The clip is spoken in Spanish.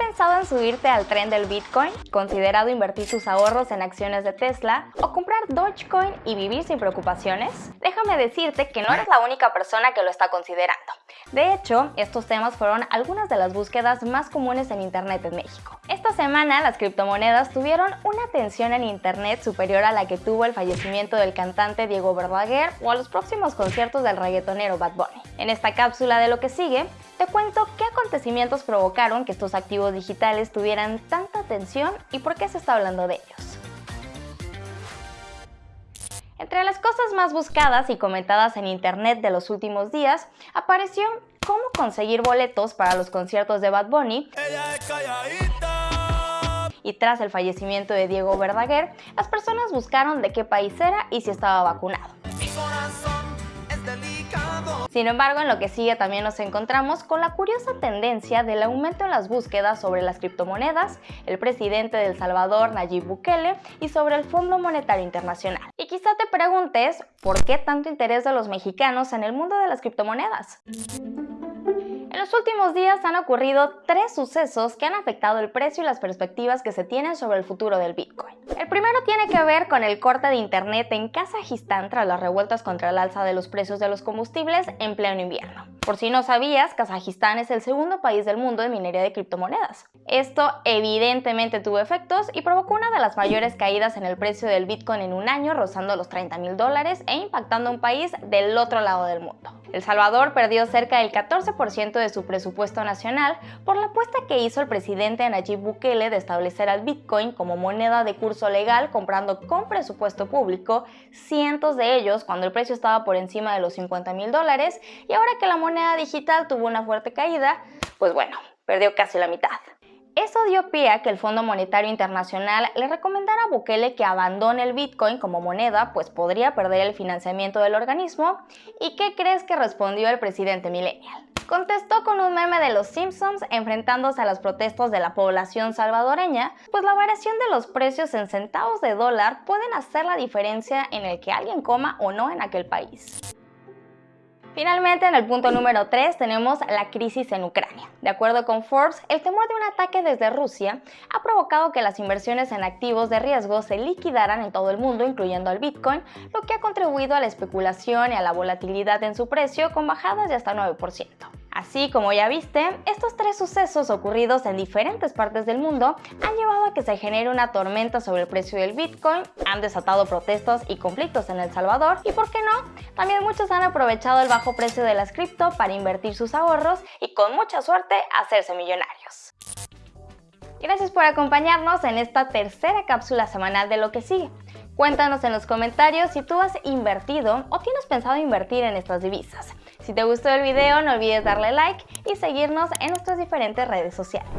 pensado en subirte al tren del Bitcoin? ¿Considerado invertir tus ahorros en acciones de Tesla? ¿O comprar Dogecoin y vivir sin preocupaciones? Déjame decirte que no eres la única persona que lo está considerando. De hecho, estos temas fueron algunas de las búsquedas más comunes en Internet en México. Esta semana las criptomonedas tuvieron una atención en Internet superior a la que tuvo el fallecimiento del cantante Diego Verdaguer o a los próximos conciertos del reggaetonero Bad Bunny. En esta cápsula de lo que sigue, te cuento qué acontecimientos provocaron que estos activos digitales tuvieran tanta atención y por qué se está hablando de ellos. Entre las cosas más buscadas y comentadas en internet de los últimos días, apareció cómo conseguir boletos para los conciertos de Bad Bunny. Y tras el fallecimiento de Diego Verdaguer, las personas buscaron de qué país era y si estaba vacunado. Sin embargo, en lo que sigue también nos encontramos con la curiosa tendencia del aumento en las búsquedas sobre las criptomonedas, el presidente de El Salvador, Nayib Bukele, y sobre el Fondo Monetario Internacional. Quizá te preguntes, ¿por qué tanto interés de los mexicanos en el mundo de las criptomonedas? En los últimos días han ocurrido tres sucesos que han afectado el precio y las perspectivas que se tienen sobre el futuro del Bitcoin. El primero tiene que ver con el corte de internet en Kazajistán tras las revueltas contra el alza de los precios de los combustibles en pleno invierno. Por si no sabías, Kazajistán es el segundo país del mundo de minería de criptomonedas. Esto evidentemente tuvo efectos y provocó una de las mayores caídas en el precio del Bitcoin en un año, rozando los 30 mil dólares e impactando a un país del otro lado del mundo. El Salvador perdió cerca del 14% su presupuesto nacional por la apuesta que hizo el presidente Nayib Bukele de establecer al Bitcoin como moneda de curso legal comprando con presupuesto público, cientos de ellos cuando el precio estaba por encima de los 50 mil dólares y ahora que la moneda digital tuvo una fuerte caída, pues bueno, perdió casi la mitad. Eso dio pie a que el Fondo Monetario Internacional le recomendara a Bukele que abandone el Bitcoin como moneda, pues podría perder el financiamiento del organismo. ¿Y qué crees que respondió el presidente millennial? Contestó con un meme de los Simpsons enfrentándose a las protestas de la población salvadoreña, pues la variación de los precios en centavos de dólar pueden hacer la diferencia en el que alguien coma o no en aquel país. Finalmente, en el punto número 3 tenemos la crisis en Ucrania. De acuerdo con Forbes, el temor de un ataque desde Rusia ha provocado que las inversiones en activos de riesgo se liquidaran en todo el mundo, incluyendo al Bitcoin, lo que ha contribuido a la especulación y a la volatilidad en su precio con bajadas de hasta 9%. Así como ya viste, estos tres sucesos ocurridos en diferentes partes del mundo han llevado a que se genere una tormenta sobre el precio del Bitcoin, han desatado protestas y conflictos en El Salvador y, ¿por qué no? También muchos han aprovechado el bajo precio de las cripto para invertir sus ahorros y con mucha suerte hacerse millonarios. Gracias por acompañarnos en esta tercera cápsula semanal de lo que sigue. Cuéntanos en los comentarios si tú has invertido o tienes pensado invertir en estas divisas. Si te gustó el video no olvides darle like y seguirnos en nuestras diferentes redes sociales.